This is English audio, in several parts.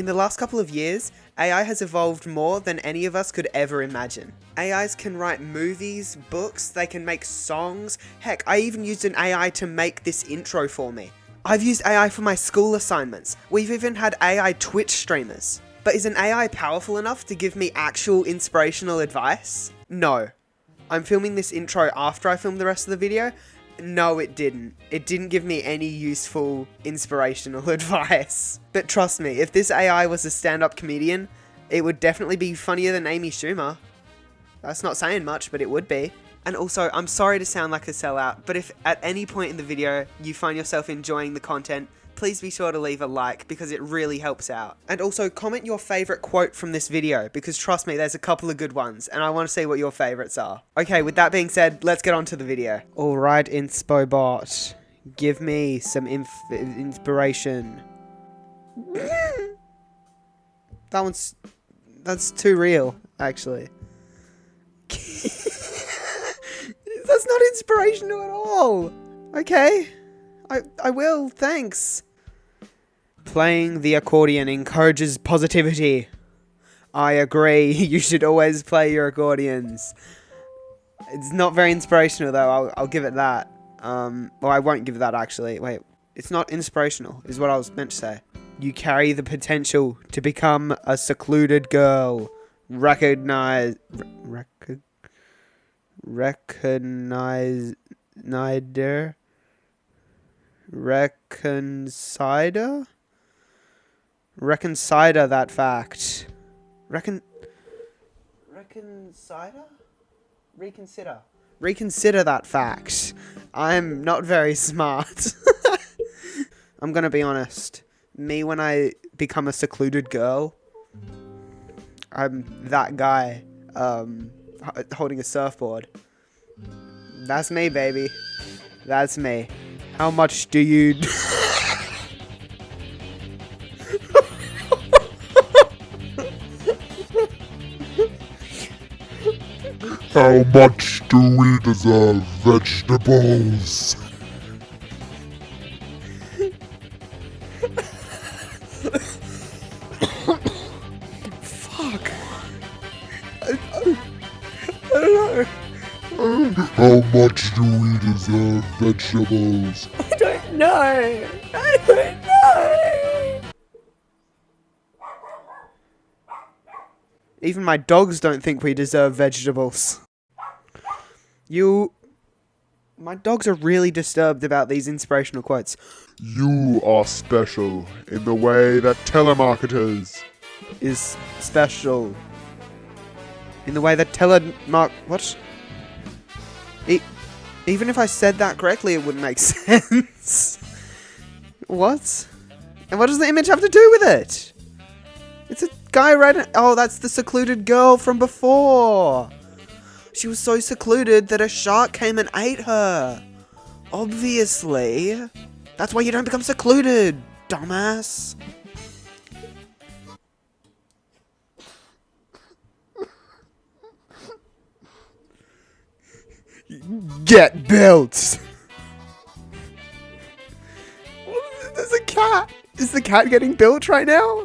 In the last couple of years, AI has evolved more than any of us could ever imagine. AIs can write movies, books, they can make songs. Heck, I even used an AI to make this intro for me. I've used AI for my school assignments. We've even had AI Twitch streamers. But is an AI powerful enough to give me actual inspirational advice? No. I'm filming this intro after I film the rest of the video. No, it didn't. It didn't give me any useful, inspirational advice. But trust me, if this AI was a stand-up comedian, it would definitely be funnier than Amy Schumer. That's not saying much, but it would be. And also, I'm sorry to sound like a sellout, but if at any point in the video you find yourself enjoying the content, please be sure to leave a like because it really helps out. And also, comment your favourite quote from this video because trust me, there's a couple of good ones and I want to see what your favourites are. Okay, with that being said, let's get on to the video. Alright, InSpoBot, give me some inspiration. that one's... that's too real, actually. That's not inspirational at all. Okay. I, I will, thanks. Playing the accordion encourages positivity. I agree, you should always play your accordions. It's not very inspirational though, I'll, I'll give it that. Um, well, I won't give that actually. Wait, it's not inspirational, is what I was meant to say. You carry the potential to become a secluded girl. Recognize... Rec recognize neither reconcile reconcile that fact. Recon reconcile reconsider. Reconsider that fact. I'm not very smart. I'm gonna be honest. Me when i become a secluded girl i'm that guy um holding a surfboard. That's me, baby. That's me. How much do you... How much do we deserve vegetables? How much do we deserve vegetables? I don't know. I don't know. Even my dogs don't think we deserve vegetables. You... My dogs are really disturbed about these inspirational quotes. You are special in the way that telemarketers is special. In the way that telemark... What? E even if I said that correctly, it wouldn't make sense. what? And what does the image have to do with it? It's a guy right... Oh, that's the secluded girl from before. She was so secluded that a shark came and ate her. Obviously. That's why you don't become secluded, dumbass. Get built! There's a cat! Is the cat getting built right now?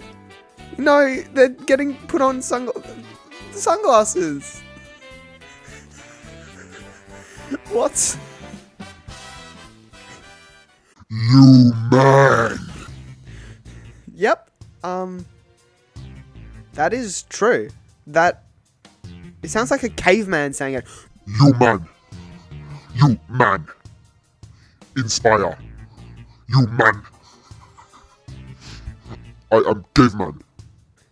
No, they're getting put on sung sunglasses. what? You man! Yep. Um. That is true. That. It sounds like a caveman saying it. You man! You man. Inspire. You man. I am caveman.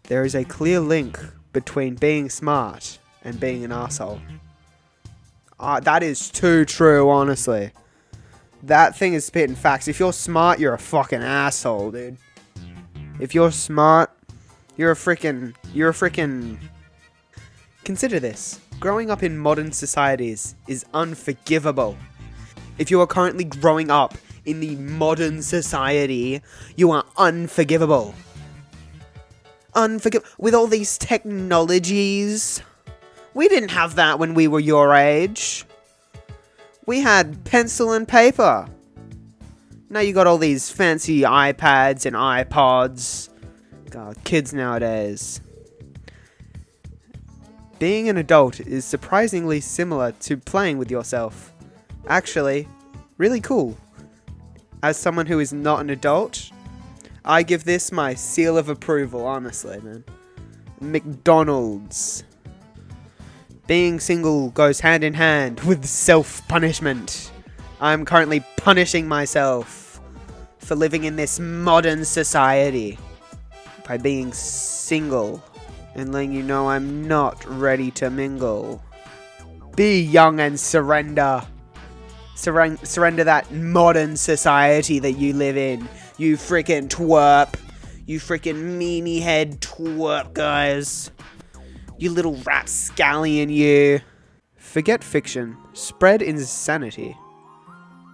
There is a clear link between being smart and being an asshole. Uh, that is too true, honestly. That thing is spitting facts. If you're smart, you're a fucking asshole, dude. If you're smart, you're a freaking, you're a freaking. Consider this growing up in modern societies is unforgivable. If you are currently growing up in the modern society, you are unforgivable. Unforgivable. With all these technologies. We didn't have that when we were your age. We had pencil and paper. Now you got all these fancy iPads and iPods. God, kids nowadays. Being an adult is surprisingly similar to playing with yourself. Actually, really cool. As someone who is not an adult, I give this my seal of approval, honestly, man. McDonald's. Being single goes hand in hand with self punishment. I'm currently punishing myself for living in this modern society by being single and letting you know I'm not ready to mingle. Be young and surrender. Surren- surrender that modern society that you live in. You freaking twerp. You freaking meanie head twerp, guys. You little rapscallion, you. Forget fiction. Spread insanity.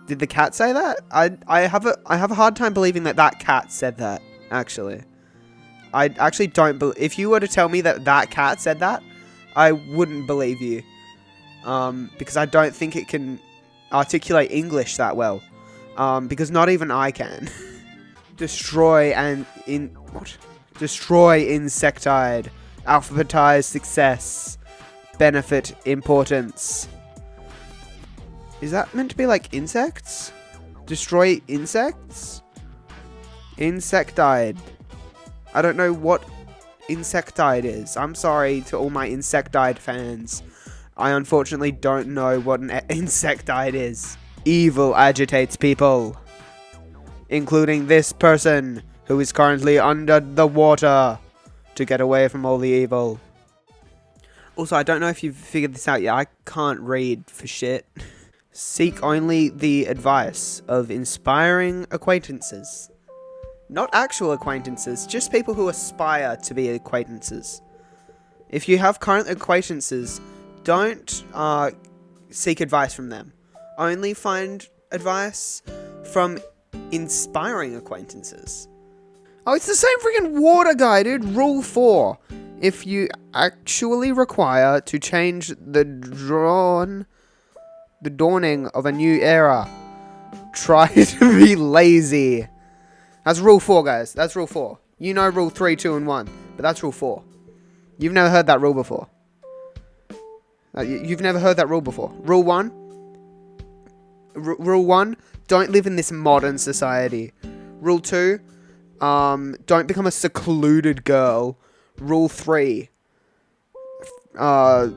Did the cat say that? I I have a I have a hard time believing that that cat said that. Actually, I actually don't. Be- if you were to tell me that that cat said that, I wouldn't believe you. Um, because I don't think it can articulate English that well. Um, because not even I can. Destroy and in what? Destroy insectide. Alphabetize success. Benefit importance. Is that meant to be like insects? Destroy insects? Insectide. I don't know what insectide is. I'm sorry to all my insectide fans. I unfortunately don't know what an insectide is. Evil agitates people. Including this person, who is currently under the water to get away from all the evil. Also, I don't know if you've figured this out yet. I can't read for shit. Seek only the advice of inspiring acquaintances. Not actual acquaintances, just people who aspire to be acquaintances. If you have current acquaintances, don't uh, seek advice from them. Only find advice from inspiring acquaintances. Oh, it's the same freaking water guy, dude. Rule 4. If you actually require to change the drawn the dawning of a new era, try to be lazy. That's rule 4, guys. That's rule 4. You know rule 3, 2, and 1, but that's rule 4. You've never heard that rule before. Uh, you- you've never heard that rule before. Rule 1. R- rule 1. Don't live in this modern society. Rule 2. Um, don't become a secluded girl. Rule 3. Uh,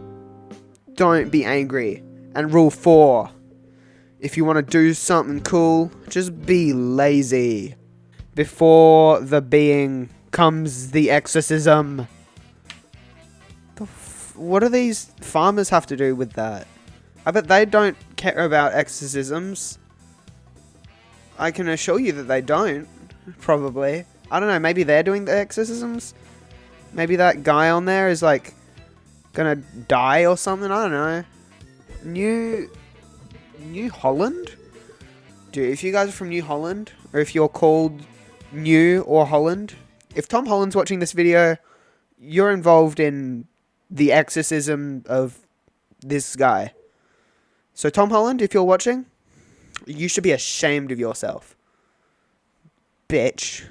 don't be angry. And rule 4. If you want to do something cool, just be lazy. Before the being comes the exorcism. The what do these farmers have to do with that? I bet they don't care about exorcisms. I can assure you that they don't. Probably. I don't know, maybe they're doing the exorcisms? Maybe that guy on there is like gonna die or something? I don't know. New New Holland? Dude, if you guys are from New Holland, or if you're called New or Holland, if Tom Holland's watching this video, you're involved in the exorcism of this guy. So, Tom Holland, if you're watching, you should be ashamed of yourself. Bitch.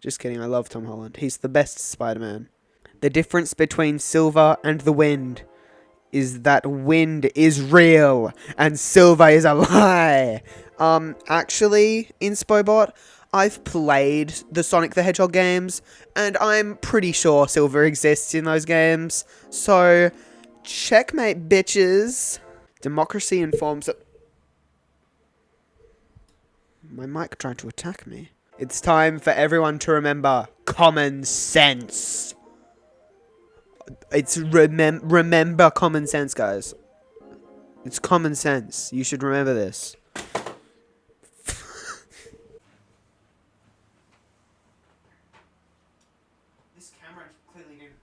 Just kidding, I love Tom Holland. He's the best Spider Man. The difference between Silver and the Wind is that wind is real and silver is a lie. Um, actually, Inspobot, I've played the Sonic the Hedgehog games, and I'm pretty sure silver exists in those games. So, checkmate, bitches. Democracy informs that. My mic tried to attack me. It's time for everyone to remember common sense. It's remem- remember common sense, guys. It's common sense. You should remember this. this camera clearly didn't.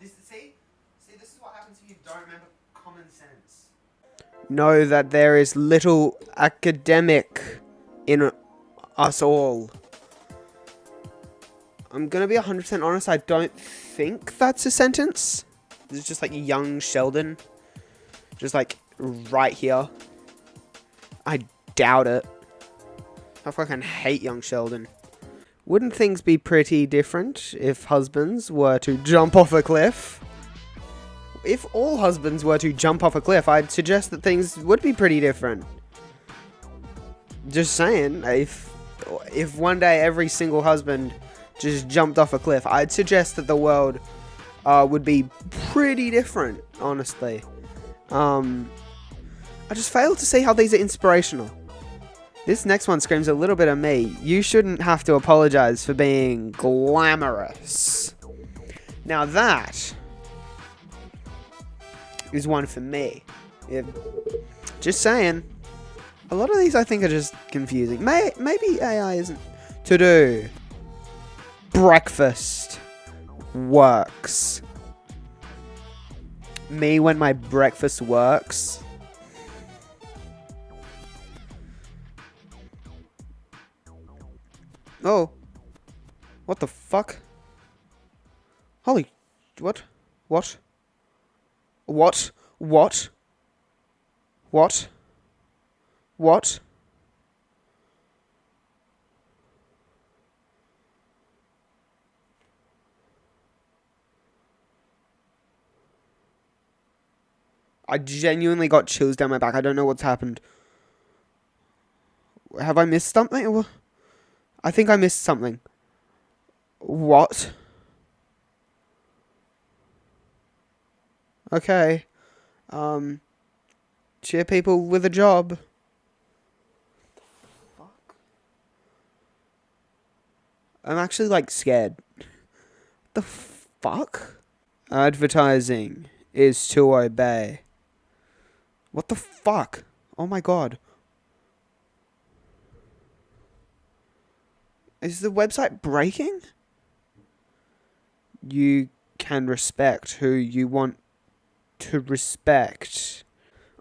This see, see, this is what happens if you don't remember common sense. Know that there is little academic in us all. I'm gonna be 100% honest, I don't think that's a sentence. This is just like young Sheldon. Just like right here. I doubt it. I fucking hate young Sheldon. Wouldn't things be pretty different if husbands were to jump off a cliff? If all husbands were to jump off a cliff, I'd suggest that things would be pretty different. Just saying, if if one day every single husband just jumped off a cliff, I'd suggest that the world uh, would be pretty different, honestly. Um, I just fail to see how these are inspirational. This next one screams a little bit of me. You shouldn't have to apologize for being glamorous. Now that is one for me. Yeah, just saying. A lot of these I think are just confusing. May maybe AI isn't to do. Breakfast works. Me when my breakfast works. Oh. What the fuck? Holy. What? What? What? What? What? What? I genuinely got chills down my back. I don't know what's happened. Have I missed something? I think I missed something. What? Okay. Um. Cheer people with a job. Fuck. I'm actually like scared. The fuck? Advertising is to obey. What the fuck? Oh my god. Is the website breaking? You can respect who you want to respect.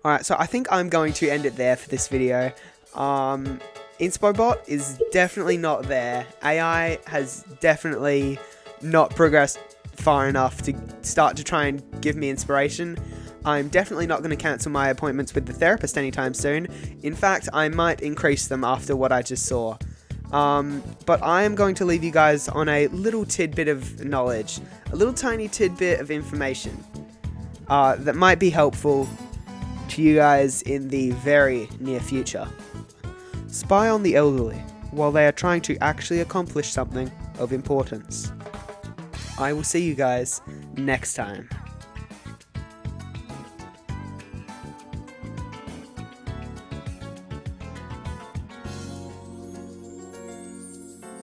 Alright, so I think I'm going to end it there for this video. Um, Inspobot is definitely not there. AI has definitely not progressed far enough to start to try and give me inspiration. I'm definitely not going to cancel my appointments with the therapist anytime soon. In fact, I might increase them after what I just saw. Um, but I am going to leave you guys on a little tidbit of knowledge, a little tiny tidbit of information uh, that might be helpful to you guys in the very near future. Spy on the elderly while they are trying to actually accomplish something of importance. I will see you guys next time.